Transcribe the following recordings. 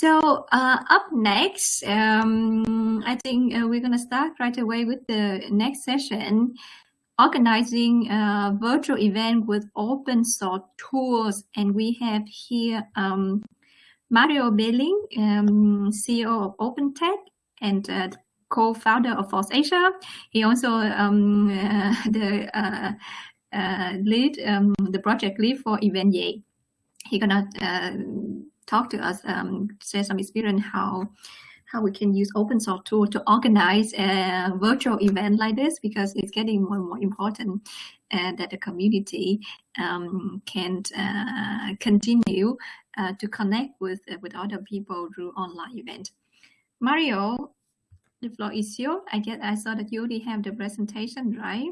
So uh, up next, um, I think uh, we're going to start right away with the next session, organizing a virtual event with open source tools. And we have here um, Mario Behling, um, CEO of OpenTech and uh, co-founder of FOSS Asia. He also um, the uh, uh, lead, um, the project lead for Eventyay. He's gonna uh, talk to us, um, share some experience how how we can use open source tool to organize a virtual event like this because it's getting more and more important uh, that the community um, can uh, continue uh, to connect with uh, with other people through online event. Mario, the floor is yours. I guess I saw that you already have the presentation, right?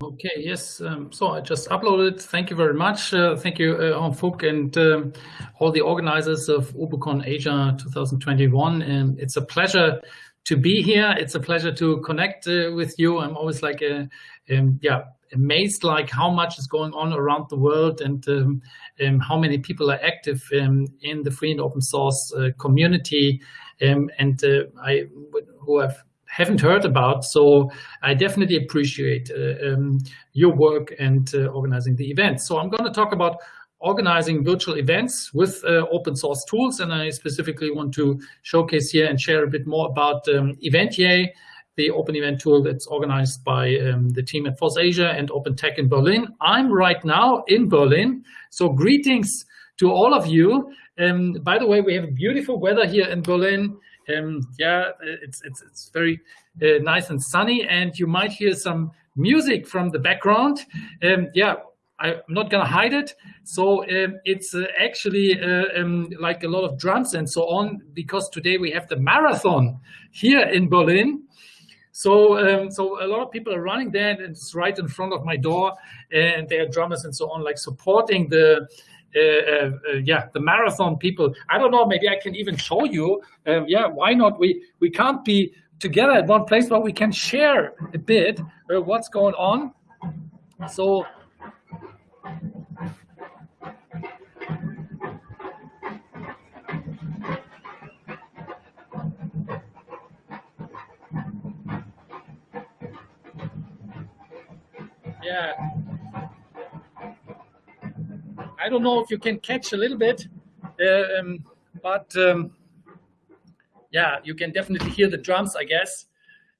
Okay, yes. Um, so I just uploaded. Thank you very much. Uh, thank you, uh, Fook and um, all the organizers of UbuCon Asia 2021. And it's a pleasure to be here. It's a pleasure to connect uh, with you. I'm always like, a, uh, um, yeah, amazed like how much is going on around the world and um, um, how many people are active um, in the free and open source uh, community. Um, and uh, I who have haven't heard about. So I definitely appreciate uh, um, your work and uh, organizing the event. So I'm going to talk about organizing virtual events with uh, open source tools. And I specifically want to showcase here and share a bit more about um, Eventyay, the open event tool that's organized by um, the team at FOSS Asia and Open Tech in Berlin. I'm right now in Berlin. So greetings to all of you. Um, by the way, we have beautiful weather here in Berlin. Um, yeah, it's, it's, it's very uh, nice and sunny and you might hear some music from the background. Um, yeah, I, am not to hide it. So um, it's uh, actually uh, um, like a lot of drums and so on, because today we have the marathon here in Berlin. So, um, so a lot of people are running there and it's right in front of my door and there are drummers and so on, like supporting the, uh, uh, uh, Uh, uh, uh, yeah, the marathon people. I don't know, maybe I can even show you. Um, yeah, why not? We, we can't be together at one place, but we can share a bit what's going on. So yeah I don't know if you can catch a little bit, uh, um, but um, yeah, you can definitely hear the drums, I guess,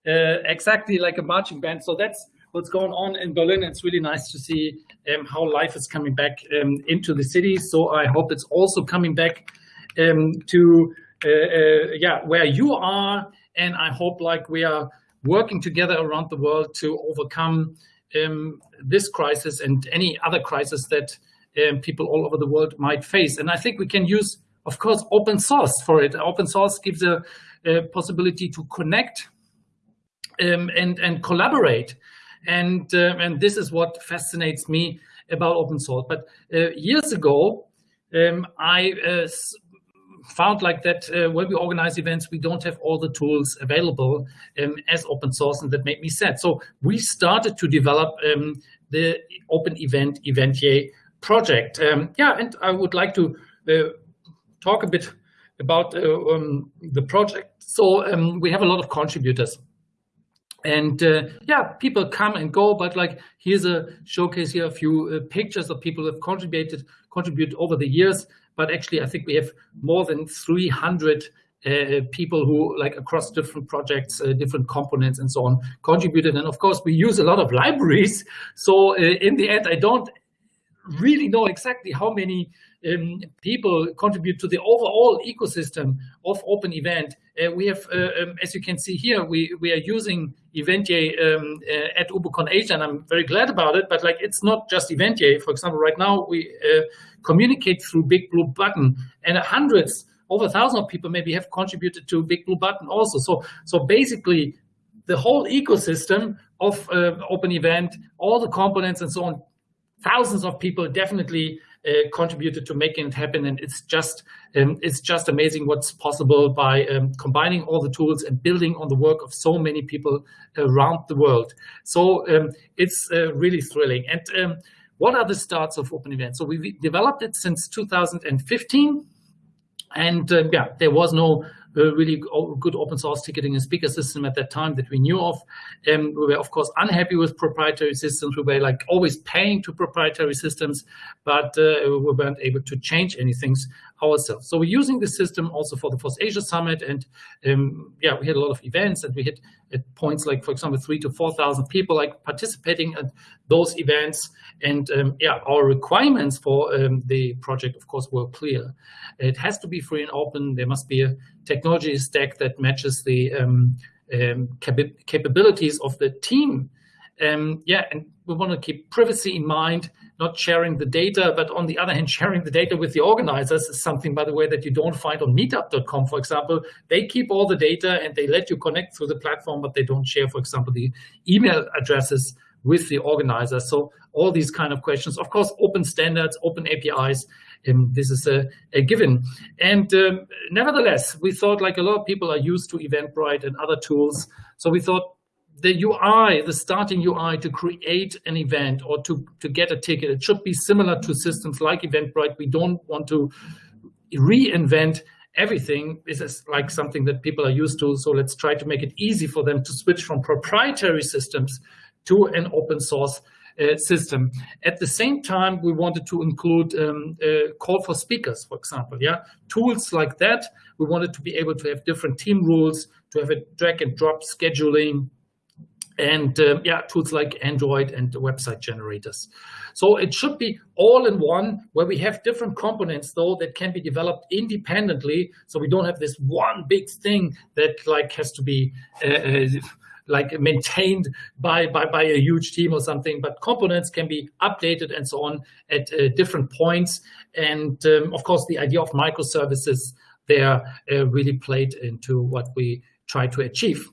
uh, exactly like a marching band. So that's what's going on in Berlin. It's really nice to see um, how life is coming back um, into the city. So I hope it's also coming back um, to uh, uh, yeah where you are, and I hope like we are working together around the world to overcome um, this crisis and any other crisis that um, people all over the world might face. And I think we can use, of course, open source for it. Open source gives a, a possibility to connect um, and, and collaborate. And, uh, and this is what fascinates me about open source. But uh, years ago, um, I uh, found like that uh, when we organize events, we don't have all the tools available um, as open source, and that made me sad. So we started to develop um, the open event Eventyay project. Um, yeah, and I would like to uh, talk a bit about uh, um, the project. So um, we have a lot of contributors. And uh, yeah, people come and go, but like here's a showcase here, a few uh, pictures of people who have contributed contribute over the years. But actually, I think we have more than 300 uh, people who like across different projects, uh, different components and so on contributed. And of course, we use a lot of libraries. So uh, in the end, I don't really know exactly how many um, people contribute to the overall ecosystem of Open Event. Uh, we have, uh, um, as you can see here, we, we are using Eventyay um, uh, at UbuCon Asia, and I'm very glad about it, but like it's not just Eventyay. For example, right now we uh, communicate through Big Blue Button, and hundreds, over a thousand of people maybe have contributed to Big Blue Button also. So, so basically, the whole ecosystem of uh, Open Event, all the components and so on thousands of people definitely uh, contributed to making it happen and it's just um, it's just amazing what's possible by um, combining all the tools and building on the work of so many people around the world so um, it's uh, really thrilling and um, what are the starts of Open Event? So we developed it since 2015. And uh, yeah, there was no uh, really good open source ticketing and speaker system at that time that we knew of. Um, we were, of course, unhappy with proprietary systems. We were like always paying to proprietary systems, but uh, we weren't able to change anything ourselves. So we're using the system also for the FOSS Asia Summit. And um, yeah, we had a lot of events and we had at points like, for example, three to 4,000 people like participating at those events. And um, yeah, our requirements for um, the project, of course, were clear. It has to be free and open. There must be a technology stack that matches the um, um cap capabilities of the team. Um, yeah, and we want to keep privacy in mind not sharing the data, but on the other hand, sharing the data with the organizers is something, by the way, that you don't find on meetup.com, for example. They keep all the data and they let you connect through the platform, but they don't share, for example, the email addresses with the organizers. So all these kind of questions, of course, open standards, open APIs, um, this is a, a given. And um, nevertheless, we thought like a lot of people are used to Eventbrite and other tools. So we thought the UI, the starting UI to create an event or to, to get a ticket, it should be similar to systems like Eventbrite. We don't want to reinvent everything. This is like something that people are used to. So let's try to make it easy for them to switch from proprietary systems to an open source system. At the same time, we wanted to include um, a call for speakers, for example. Yeah, tools like that. We wanted to be able to have different team rules, to have a drag and drop scheduling, and um, yeah, tools like Android and website generators. So it should be all in one where we have different components though that can be developed independently. So we don't have this one big thing that like has to be uh, uh, like maintained by, by, by a huge team or something, but components can be updated and so on at uh, different points. And um, of course, the idea of microservices there uh, really played into what we try to achieve.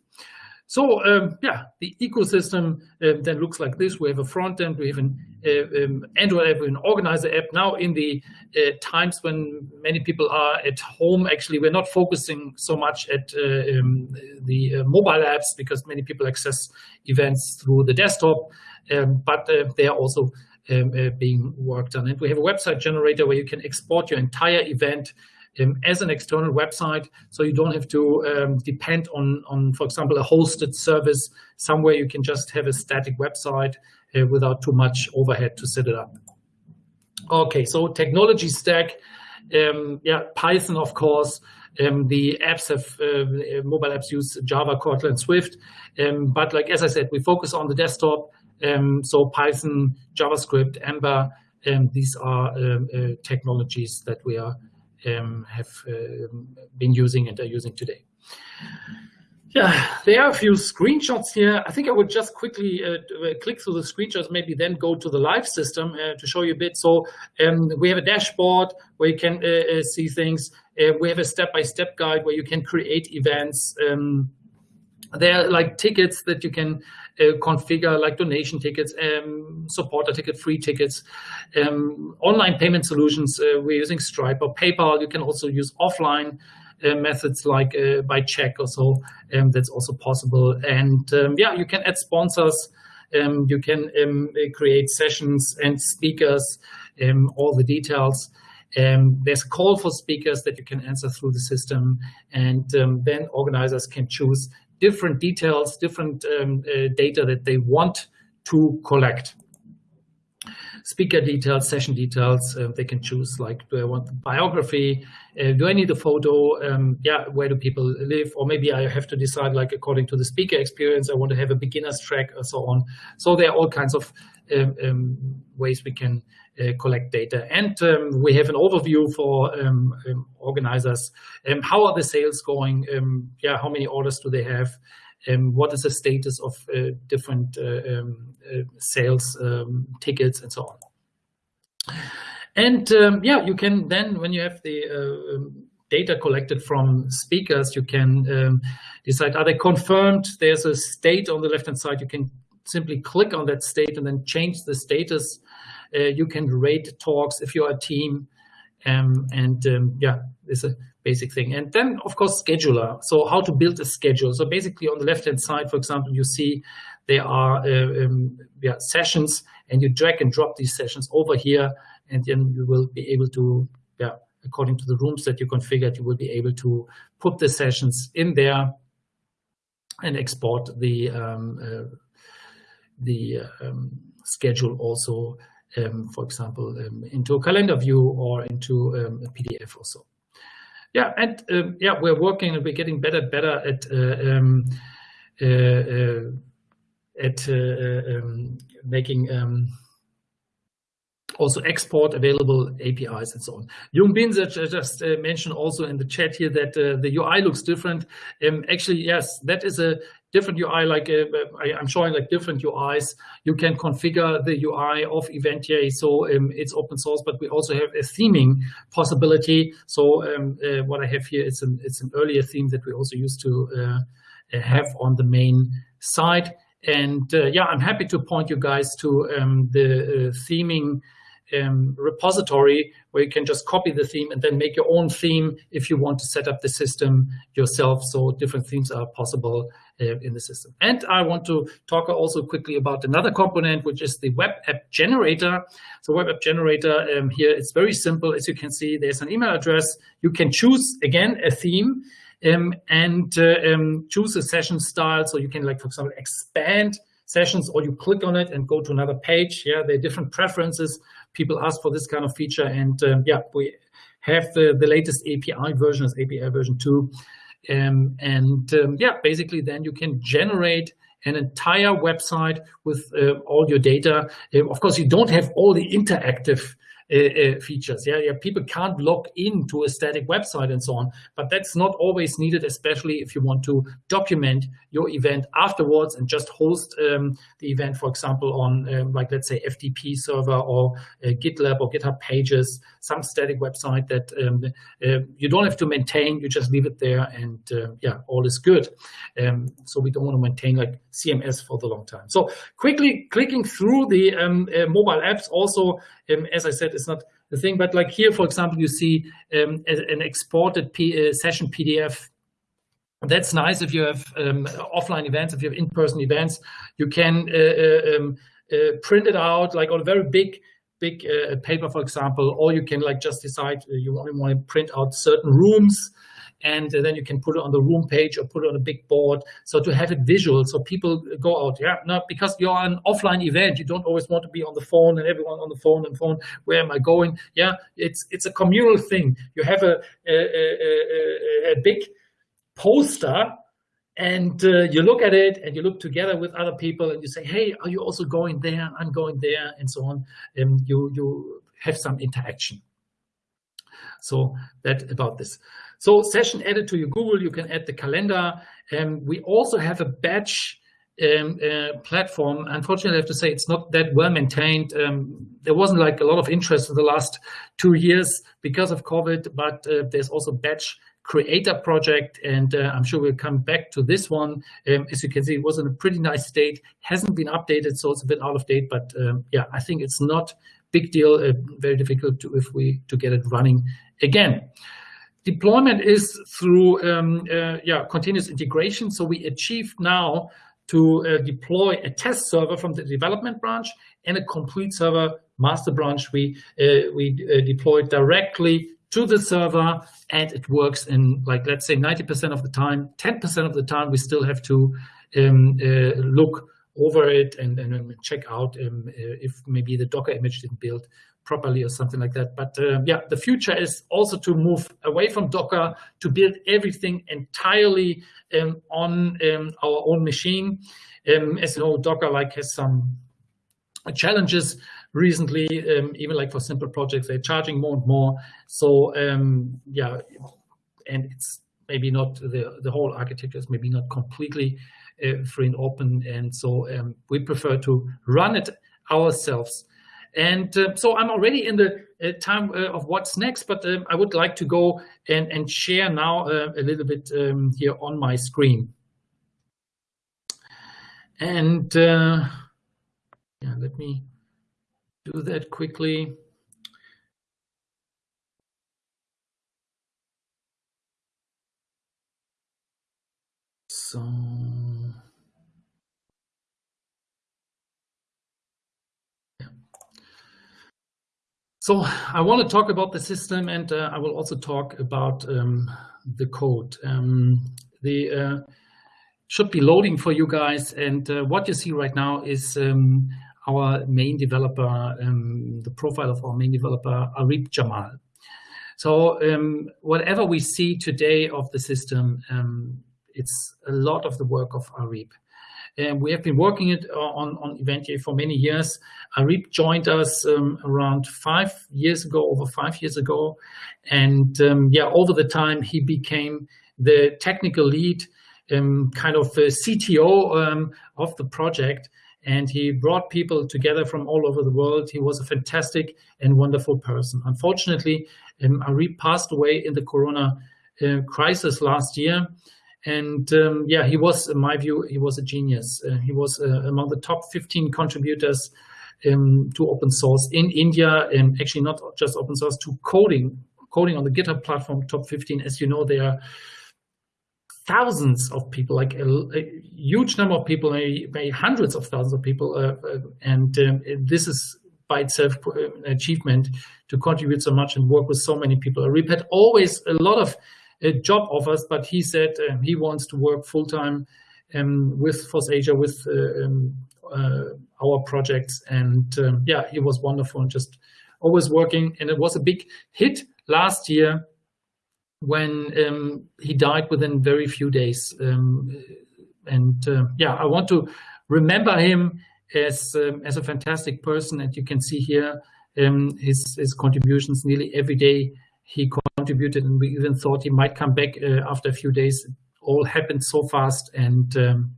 So um, yeah, the ecosystem uh, then looks like this. We have a front end, we have an uh, um, Android app, we have an organizer app. Now in the uh, times when many people are at home, actually, we're not focusing so much at uh, um, the uh, mobile apps because many people access events through the desktop, um, but uh, they are also um, being worked on. And we have a website generator where you can export your entire event um, as an external website, so you don't have to um, depend on, on, for example, a hosted service somewhere. You can just have a static website uh, without too much overhead to set it up. Okay, so technology stack, um, yeah, Python, of course. Um, the apps have uh, mobile apps use Java, Kotlin, Swift, um, but like as I said, we focus on the desktop. Um, so Python, JavaScript, Ember, these are uh, technologies that we are um, have uh, been using and are using today. Yeah, there are a few screenshots here. I think I would just quickly uh, click through the screenshots, maybe then go to the live system uh, to show you a bit. So um, we have a dashboard where you can uh, uh see things. Uh, we have a step-by-step -step guide where you can create events. Um, there are like tickets that you can uh, configure like donation tickets, um, supporter ticket, free tickets, um, online payment solutions. Uh, we're using Stripe or PayPal. You can also use offline uh, methods like uh, by check or so. Um, that's also possible. And um, yeah, you can add sponsors. Um, you can um, create sessions and speakers, all the details. Um, there's a call for speakers that you can answer through the system, and um, then organizers can choose different details, different um, uh, data that they want to collect. Speaker details, session details, uh, they can choose like, do I want the biography? Uh, do I need a photo? Um, yeah, where do people live? Or maybe I have to decide like according to the speaker experience, I want to have a beginner's track or so on. So there are all kinds of ways we can uh, collect data. And um, we have an overview for um, um, organizers. Um, how are the sales going? yeah, how many orders do they have? what is the status of uh, different uh, sales tickets and so on? And yeah, you can then, when you have the data collected from speakers, you can um, decide, are they confirmed? There's a state on the left-hand side. You can simply click on that state and then change the status uh, you can rate talks if you're a team. Um, and um, yeah, it's a basic thing. And then, of course, scheduler. So how to build a schedule. So basically on the left-hand side, for example, you see there are uh, um, yeah, sessions and you drag and drop these sessions over here and then you will be able to, yeah, according to the rooms that you configured, you will be able to put the sessions in there and export the um, uh, the um, schedule also, um, for example, um, into a calendar view or into um, a PDF also. Yeah, and um, yeah, we're working and we're getting better, better at uh, uh, uh, at uh, making also export available APIs and so on. Jung Bin just uh, mentioned also in the chat here that uh, the UI looks different. Um, actually, yes, that is a different UI. Like uh, I, am showing like different UIs. You can configure the UI of Eventyay, so um, it's open source. But we also have a theming possibility. So um, uh, what I have here is an it's an earlier theme that we also used to uh, have on the main site. And uh, yeah, I'm happy to point you guys to um, the theming um, repository where you can just copy the theme and then make your own theme if you want to set up the system yourself. So different themes are possible uh, in the system. And I want to talk also quickly about another component, which is the web app generator. So web app generator um, here, it's very simple. As you can see, there's an email address. You can choose, again, a theme um, and uh, um, choose a session style. So you can, like, for example, expand sessions or you click on it and go to another page. Yeah, there are different preferences. People ask for this kind of feature. And um, yeah, we have the, the latest API version is API version 2. Um, and um, yeah, basically then you can generate an entire website with uh, all your data. Uh, of course, you don't have all the interactive uh, uh, features. Yeah, yeah, people can't log into a static website and so on, but that's not always needed, especially if you want to document your event afterwards and just host um, the event, for example, on um, like let's say FTP server or uh, GitLab or GitHub Pages, some static website that um, uh, you don't have to maintain. You just leave it there, and uh, yeah, all is good. Um, so we don't want to maintain like CMS for the long time. So quickly clicking through the um, uh, mobile apps also, um, as I said, it's not the thing. But like here, for example, you see um, an exported P uh, session PDF. That's nice if you have um, offline events, if you have in-person events, you can uh, uh, um, uh, print it out like on a very big big uh, paper, for example, or you can like just decide you only want to print out certain rooms and then you can put it on the room page or put it on a big board. So to have it visual, so people go out, yeah, no, because you're an offline event, you don't always want to be on the phone and everyone on the phone and phone. Where am I going? Yeah, it's it's a communal thing. You have a a, a, a big poster and uh, you look at it and you look together with other people and you say hey are you also going there i'm going there and so on and you you have some interaction so that about this so session added to your Google, you can add the calendar. And we also have a batch um, uh, platform. Unfortunately, I have to say it's not that well maintained. Um, there wasn't like a lot of interest in the last two years because of COVID, but uh, there's also batch creator project and uh, I'm sure we'll come back to this one. Um, as you can see, it was in a pretty nice state, hasn't been updated, so it's a bit out of date, but um, yeah, I think it's not big deal, uh, very difficult to, if we to get it running again. Deployment is through um, uh, yeah continuous integration. So we achieved now to uh, deploy a test server from the development branch and a complete server master branch. We uh, we uh, deployed directly to the server and it works in like let's say 90% of the time. 10% of the time we still have to um, uh, look over it and, and check out um, uh, if maybe the Docker image didn't build properly or something like that. But uh, yeah, the future is also to move away from Docker to build everything entirely um, on um, our own machine. Um, as you know, Docker like has some challenges recently, um, even like for simple projects, they're charging more and more. So um, yeah, and it's maybe not the, the whole architecture is maybe not completely uh, free and open. And so um, we prefer to run it ourselves. And uh, so I'm already in the uh, time uh, of what's next, but um, I would like to go and, and share now uh, a little bit um, here on my screen. And uh, yeah, let me do that quickly. So. So I want to talk about the system, and uh, I will also talk about um, the code. Um, the uh, should be loading for you guys, and uh, what you see right now is um, our main developer, um, the profile of our main developer, Arib Jamal. So um, whatever we see today of the system, um, it's a lot of the work of Arib. And we have been working it on, on Eventyay for many years. Arib joined us um, around five years ago, over five years ago. And um, yeah, over the time, he became the technical lead, um, kind of the CTO of the project and he brought people together from all over the world. He was a fantastic and wonderful person. Unfortunately, um, Ari passed away in the Corona uh, crisis last year. And um, yeah, he was, in my view, he was a genius. Uh, he was uh, among the top 15 contributors um, to open source in India, and actually not just open source, to coding, coding on the GitHub platform, top 15. As you know, there are thousands of people, like a, a huge number of people, maybe, maybe, hundreds of thousands of people. Uh, uh, and um, this is by itself an achievement to contribute so much and work with so many people. Rip had always a lot of uh, job offers, but he said uh, he wants to work full time um, with FOSSAsia, with uh, um, uh, our projects. And um, yeah, he was wonderful and just always working. And it was a big hit last year when um, he died within very few days. Um, and uh, yeah, I want to remember him as um, as a fantastic person. And you can see here um, his his contributions nearly every day. He contributed, and we even thought he might come back uh, after a few days. All happened so fast, and um,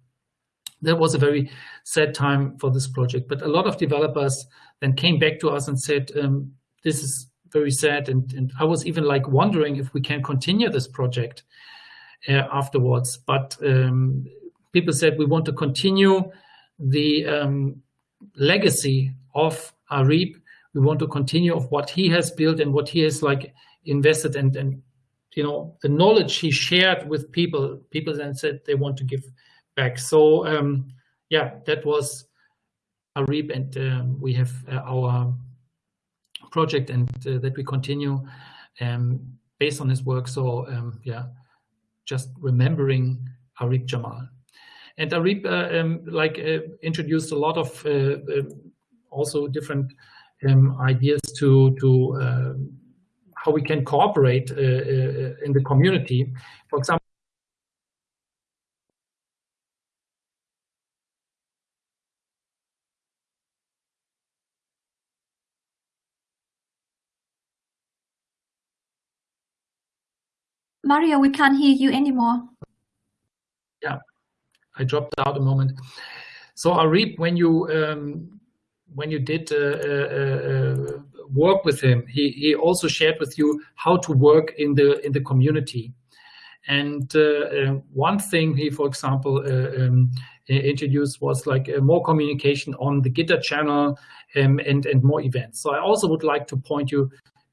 that was a very sad time for this project. But a lot of developers then came back to us and said, um, "This is very sad. And, and I was even like wondering if we can continue this project uh, afterwards. But um, people said we want to continue the um, legacy of Arib. We want to continue of what he has built and what he has like invested and, and you know, the knowledge he shared with people, people then said they want to give back. So um, yeah, that was Arib and um, we have uh, our project and uh, that we continue um, based on his work. So um, yeah, just remembering Arib Jamal. And Arib uh, um, like uh, introduced a lot of uh, also different ideas to to um, how we can cooperate uh, uh, in the community. For example, Mario, we can't hear you anymore. Yeah, I dropped out a moment. So Arib, when you um, when you did uh, uh, uh, work with him, he he also shared with you how to work in the in the community. And uh, uh, one thing he, for example, uh, um, introduced was like more communication on the Gitter channel um, and and more events. So I also would like to point you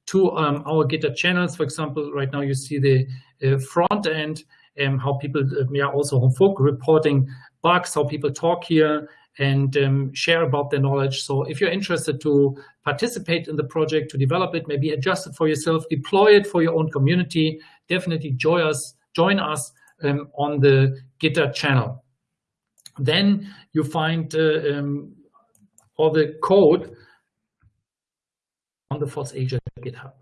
to um, our Gitter channels. For example, right now you see the uh, front end, um, how people uh, yeah, also homefolk reporting bugs, how people talk here and um, share about their knowledge. So if you're interested to participate in the project, to develop it, maybe adjust it for yourself, deploy it for your own community, definitely join us, join us um, on the GitHub channel. Then you find uh, um, all the code on the FOSSAsia GitHub.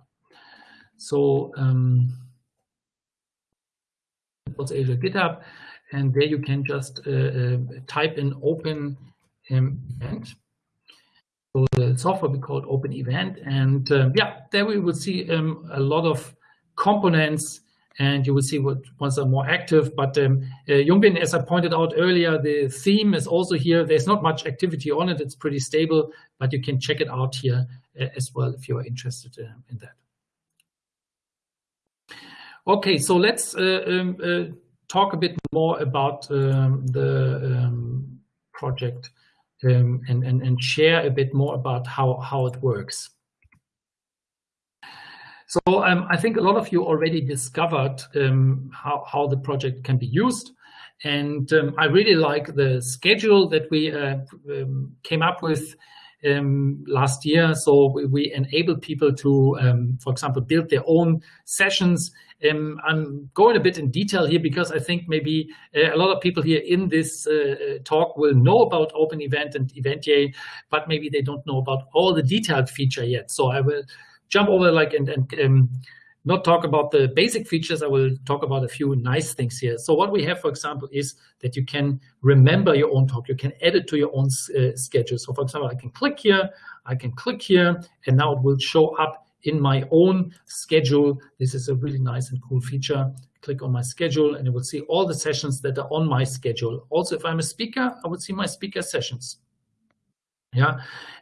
So um, FOSSAsia GitHub, and there you can just uh, uh, type in open um, event. So the software we call open event, and uh, yeah, there we will see um, a lot of components and you will see what ones are more active. But um, uh, Jungbin, as I pointed out earlier, the theme is also here. There's not much activity on it. It's pretty stable, but you can check it out here uh, as well if you are interested uh, in that. Okay, so let's uh, um, uh, talk a bit more about um, the um, project um, and, and, and share a bit more about how, how it works. So um, I think a lot of you already discovered um, how, how the project can be used. And um, I really like the schedule that we uh, came up with last year. So we, enable people to, um, for example, build their own sessions. Um, I'm going a bit in detail here because I think maybe uh, a lot of people here in this uh, talk will know about Open Event and Eventyay, but maybe they don't know about all the detailed feature yet. So I will jump over like and, um, not talk about the basic features. I will talk about a few nice things here. So what we have, for example, is that you can remember your own talk. You can add it to your own uh, schedule. So for example, I can click here, I can click here, and now it will show up in my own schedule. This is a really nice and cool feature. Click on my schedule and you will see all the sessions that are on my schedule. Also, if I'm a speaker, I would see my speaker sessions. Yeah,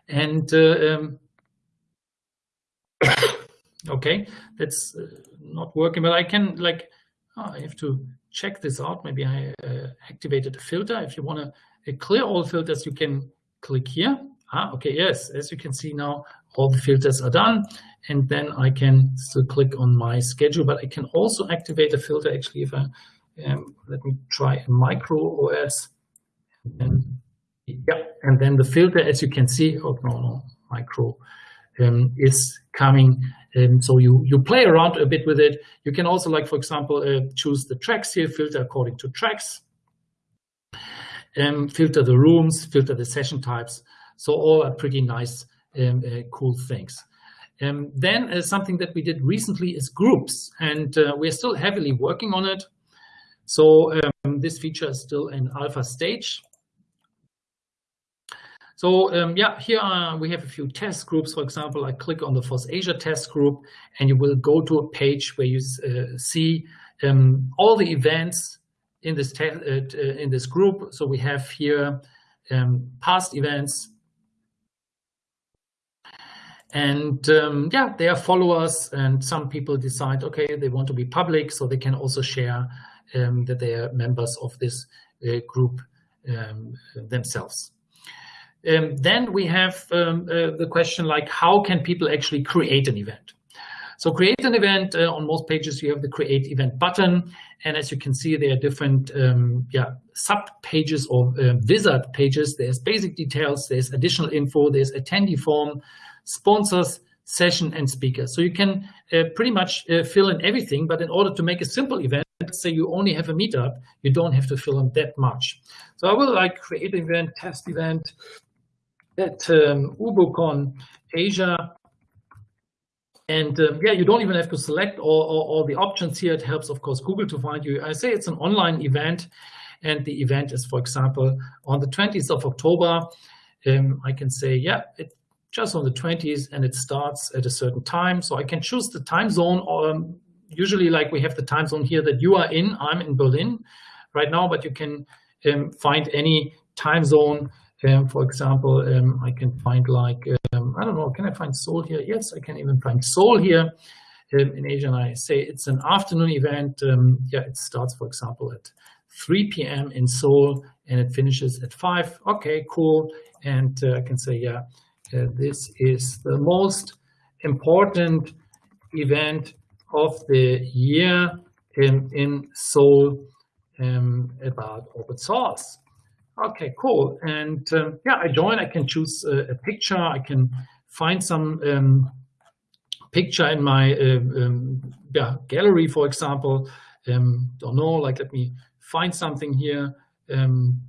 and uh, um, okay that's uh, not working but i can like oh, i have to check this out. Maybe i uh, activated a filter. If you want to uh, clear all filters you can click here. Ah okay yes as you can see now all the filters are done and then i can still click on my schedule but i can also activate a filter actually if i um, let me try a micro os and yeah and then the filter as you can see oh no no micro um, is coming. Um, so you, you play around a bit with it. You can also, like, for example, uh, choose the tracks here, filter according to tracks, um, filter the rooms, filter the session types. So all are pretty nice, um, uh, cool things. Um, then uh, something that we did recently is groups, and uh, we're still heavily working on it. So um, this feature is still in alpha stage. So um, yeah, here are, we have a few test groups. For example, I click on the FOSS Asia test group, and you will go to a page where you uh, see um, all the events in this uh, in this group. So we have here um, past events, and um, yeah, they are followers. And some people decide, okay, they want to be public, so they can also share um, that they are members of this uh, group um, themselves. Um, then we have um, uh, the question like, how can people actually create an event? So create an event, uh, on most pages you have the create event button. And as you can see, there are different um, yeah, sub pages or uh, wizard pages. There's basic details, there's additional info, there's attendee form, sponsors, session, and speakers. So you can uh, pretty much uh, fill in everything. But in order to make a simple event, say you only have a meetup, you don't have to fill in that much. So I will like create an event, test event, at um, UbuCon Asia. And um, yeah, you don't even have to select all, all, all, the options here. It helps, of course, Google to find you. I say it's an online event, and the event is, for example, on the 20th of October. Um, I can say, yeah, it's just on the 20th, and it starts at a certain time. So I can choose the time zone. Um, usually, like we have the time zone here that you are in. I'm in Berlin right now, but you can um, find any time zone um, for example, um, I can find like, um, I don't know, can I find Seoul here? Yes, I can even find Seoul here um, in Asia. And I say it's an afternoon event. Um, yeah, it starts, for example, at 3 p.m. in Seoul and it finishes at 5. Okay, cool. And uh, I can say, yeah, uh, this is the most important event of the year in, in Seoul um, about open source. Okay, cool. And um, yeah, I join. I can choose a, a picture. I can find some um, picture in my uh, um, yeah, gallery, for example. Um, don't know, like let me find something here. Um,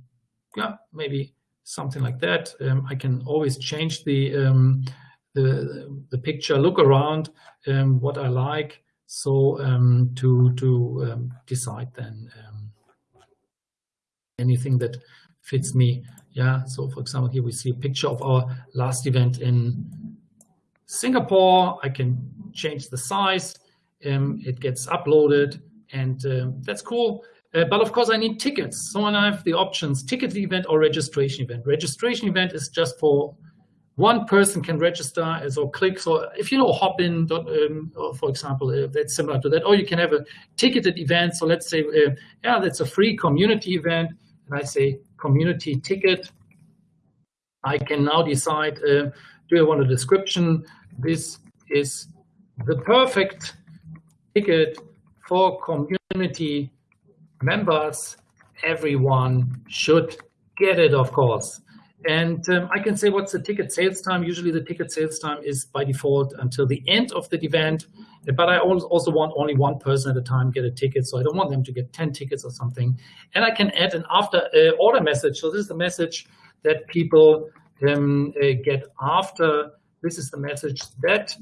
yeah, maybe something like that. Um, I can always change the, the, the picture, look around what I like. So to, to decide then anything that fits me. Yeah, so for example, here we see a picture of our last event in Singapore. I can change the size. Um, it gets uploaded and um, that's cool. Uh, but of course, I need tickets. So I have the options, ticket event or registration event. Registration event is just for one person can register as or click. So if you know Hopin, um, for example, uh, that's similar to that. Or you can have a ticketed event. So let's say, uh, yeah, that's a free community event. And I say community ticket. I can now decide, uh, do I want a description? This is the perfect ticket for community members everyone should get it, of course. And um, I can say what's the ticket sales time. Usually the ticket sales time is by default until the end of the event, but I also want only one person at a time get a ticket. So I don't want them to get 10 tickets or something. And I can add an after uh, order message. So this is the message that people um, uh, get after. This is the message that,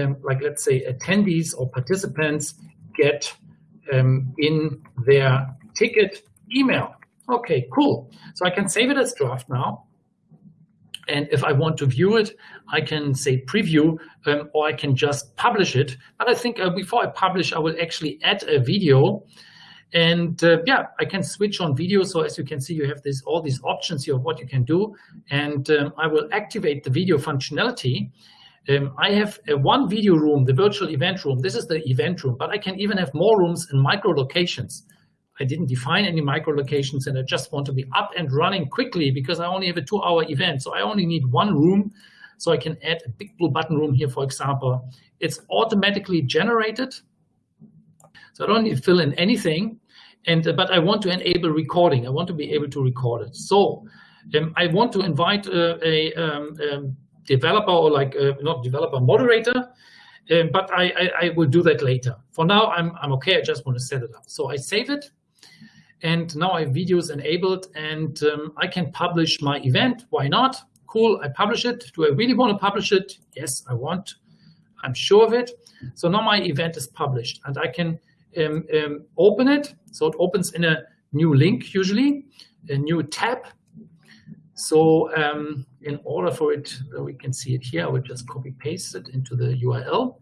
um, like let's say attendees or participants get um, in their ticket email. Okay, cool. So I can save it as draft now. And if I want to view it, I can say preview um, or I can just publish it. But I think uh, before I publish, I will actually add a video. And uh, yeah, I can switch on video. So as you can see, you have this all these options here of what you can do. And um, I will activate the video functionality. Um, I have a one video room, the virtual event room. This is the event room, but I can even have more rooms in micro locations. I didn't define any micro locations and I just want to be up and running quickly because I only have a two hour event. So I only need one room. So I can add a big blue button room here, for example. It's automatically generated. So I don't need to fill in anything. And But I want to enable recording. I want to be able to record it. So um, I want to invite uh, a um, um, developer or like uh, not developer moderator um, but I, I, I, will do that later. For now, I'm, I'm okay. I just want to set it up. So I save it. And now I have videos enabled and um, I can publish my event. Why not? Cool, I publish it. Do I really want to publish it? Yes, I want. I'm sure of it. So now my event is published and I can um, um, open it. So it opens in a new link usually, a new tab. So um, in order for it, we can see it here, I will just copy paste it into the URL.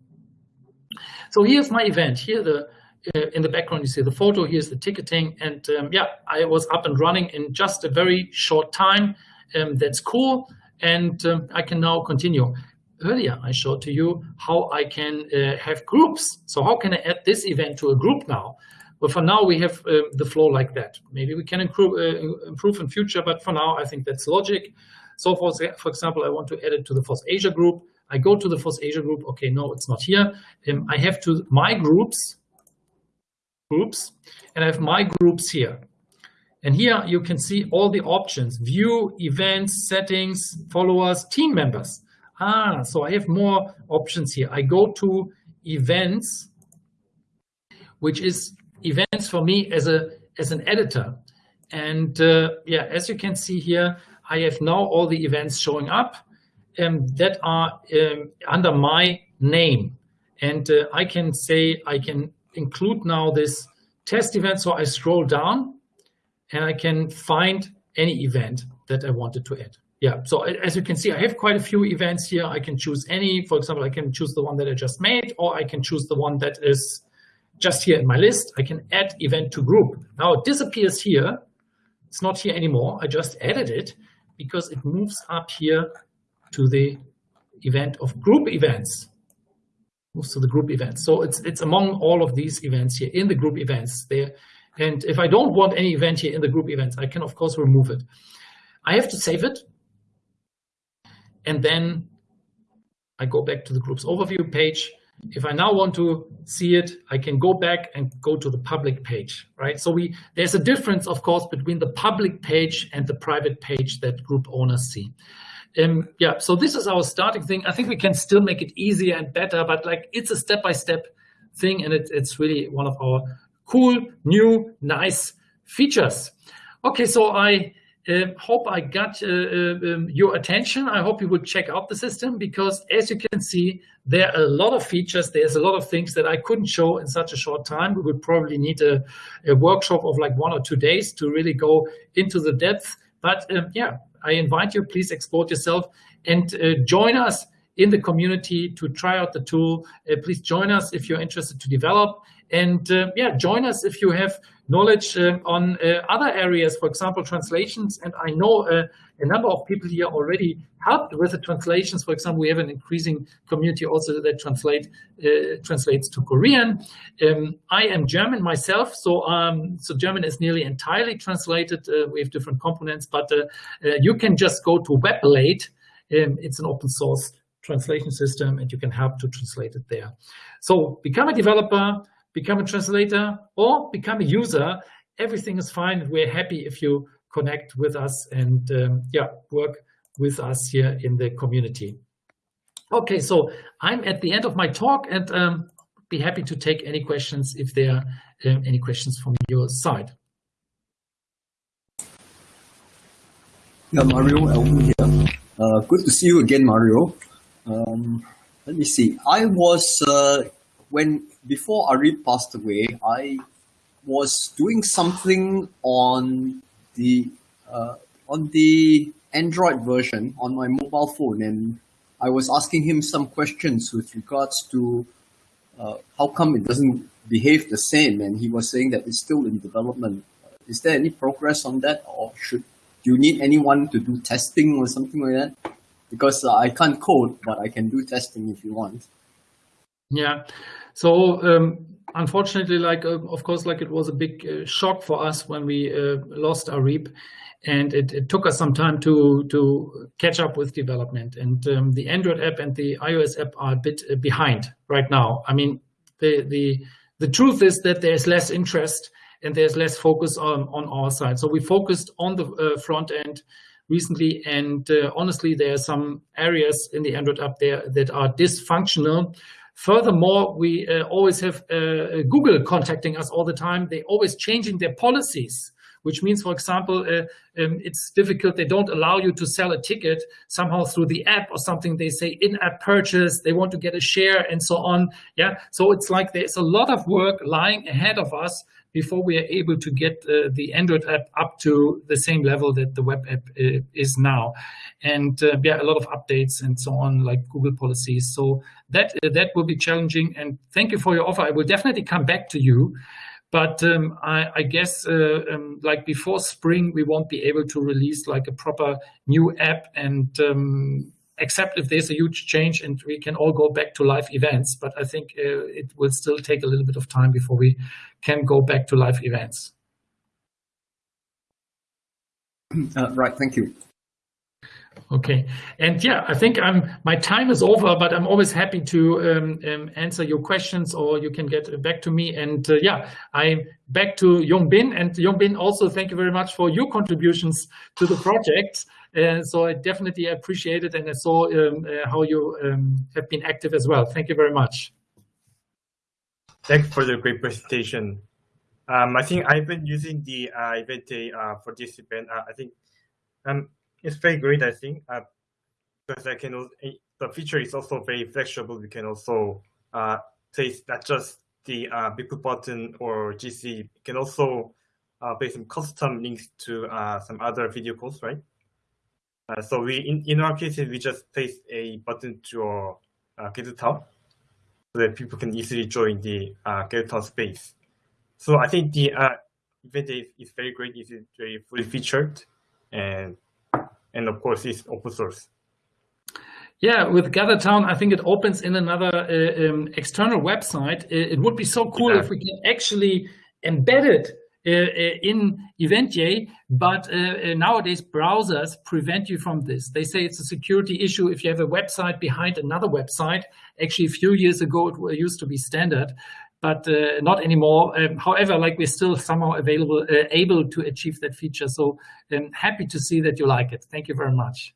So here's my event. Here the uh, in the background, you see the photo, here's the ticketing. And um, yeah, I was up and running in just a very short time. Um, that's cool. And um, I can now continue. Earlier, I showed to you how I can uh, have groups. So how can I add this event to a group now? Well, for now, we have uh, the flow like that. Maybe we can improve, uh, improve in future, but for now, I think that's logic. So for, for example, I want to add it to the FOSS Asia group. I go to the FOSS Asia group. Okay, no, it's not here. Um, I have to my groups groups, and I have my groups here. And here you can see all the options, view, events, settings, followers, team members. Ah, so I have more options here. I go to events, which is events for me as a as an editor. And uh, yeah, as you can see here, I have now all the events showing up um, that are um, under my name. And uh, I can say I can include now this test event. So I scroll down and I can find any event that I wanted to add. Yeah, so as you can see, I have quite a few events here. I can choose any, for example, I can choose the one that I just made, or I can choose the one that is just here in my list. I can add event to group. Now it disappears here. It's not here anymore. I just added it because it moves up here to the event of group events moves to the group events. So it's it's among all of these events here in the group events there. And if I don't want any event here in the group events, I can of course remove it. I have to save it. And then I go back to the group's overview page. If I now want to see it, I can go back and go to the public page, right? So we there's a difference, of course, between the public page and the private page that group owners see. Um, yeah, so this is our starting thing. I think we can still make it easier and better, but like it's a step-by-step -step thing, and it, it's really one of our cool, new, nice features. Okay, so I uh, hope I got uh, uh, um, your attention. I hope you would check out the system because as you can see, there are a lot of features. There's a lot of things that I couldn't show in such a short time. We would probably need a, a workshop of like one or two days to really go into the depth. But um, yeah, I invite you, please export yourself and uh, join us in the community to try out the tool. Uh, please join us if you're interested to develop. And uh, yeah, join us if you have knowledge uh, on uh, other areas, for example, translations. And I know uh, a number of people here already helped with the translations. For example, we have an increasing community also that translate uh, translates to Korean. Um, I am German myself, so um, so German is nearly entirely translated. Uh, we have different components, but uh, you can just go to WebLate. Um, it's an open source translation system, and you can help to translate it there. So become a developer become a translator, or become a user everything is fine. We're happy if you connect with us and um, yeah, work with us here in the community. Okay, so I'm at the end of my talk and um, be happy to take any questions if there are um, any questions from your side. Yeah, Mario Elvin here. Uh, good to see you again, Mario. Um, let me see. I was uh, when before Ari passed away, I was doing something on the uh, on the Android version on my mobile phone, and I was asking him some questions with regards to uh, how come it doesn't behave the same, and he was saying that it's still in development. Is there any progress on that, or should do you need anyone to do testing or something like that? Because uh, I can't code, but I can do testing if you want. Yeah. So um, unfortunately, like uh, of course, like it was a big uh, shock for us when we uh, lost Arip, and it, it, took us some time to to catch up with development. And um, the Android app and the iOS app are a bit behind right now. I mean, the the the truth is that there's less interest and there's less focus on on our side. So we focused on the front end recently, and honestly, there are some areas in the Android app there that are dysfunctional Furthermore, we uh, always have uh, Google contacting us all the time. They're always changing their policies, which means, for example, uh, um, it's difficult. They don't allow you to sell a ticket somehow through the app or something. They say in-app purchase. They want to get a share and so on. Yeah. So it's like there's a lot of work lying ahead of us before we are able to get uh, the Android app up to the same level that the web app uh, is now. And uh, yeah, a lot of updates and so on, like Google policies. So that uh, that will be challenging. And thank you for your offer. I will definitely come back to you. But um, I, I, guess uh, um, like before spring, we won't be able to release like a proper new app and um, except if there's a huge change and we can all go back to live events. But I think uh, it will still take a little bit of time before we can go back to live events. Uh, right, thank you. Okay, and yeah, I think I'm my time is over, but I'm always happy to um, um, answer your questions, or you can get back to me. And uh, yeah, I'm back to Yongbin, and Yongbin also thank you very much for your contributions to the project. Uh, so I definitely appreciate it, and I saw um, uh, how you um, have been active as well. Thank you very much. Thanks for the great presentation. Um, I think I've been using the uh, event uh, for this event. Uh, I think um, it's very great, I think, uh, because I can, the feature is also very flexible. We can also place not just the uh, button or Jitsi, you can also place some custom links to some other video calls, right? Uh, so we, in, in our case, we just place a button to our uh, GitHub so that people can easily join the uh, GitHub space. So I think the uh, event is, is very great. It's very fully featured and and of course it's open source. Yeah, with GatherTown, I think it opens in another uh, um, external website. It, it, would be so cool yeah. if we can actually embed it in Eventyay, but uh, uh, nowadays browsers prevent you from this. They say it's a security issue if you have a website behind another website. Actually, a few years ago, it used to be standard but uh, not anymore. Um, however, like we're still somehow available, uh, able to achieve that feature. So I'm um, happy to see that you like it. Thank you very much.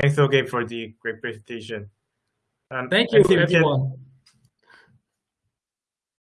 Thanks again for the great presentation. Um, Thank you, everyone.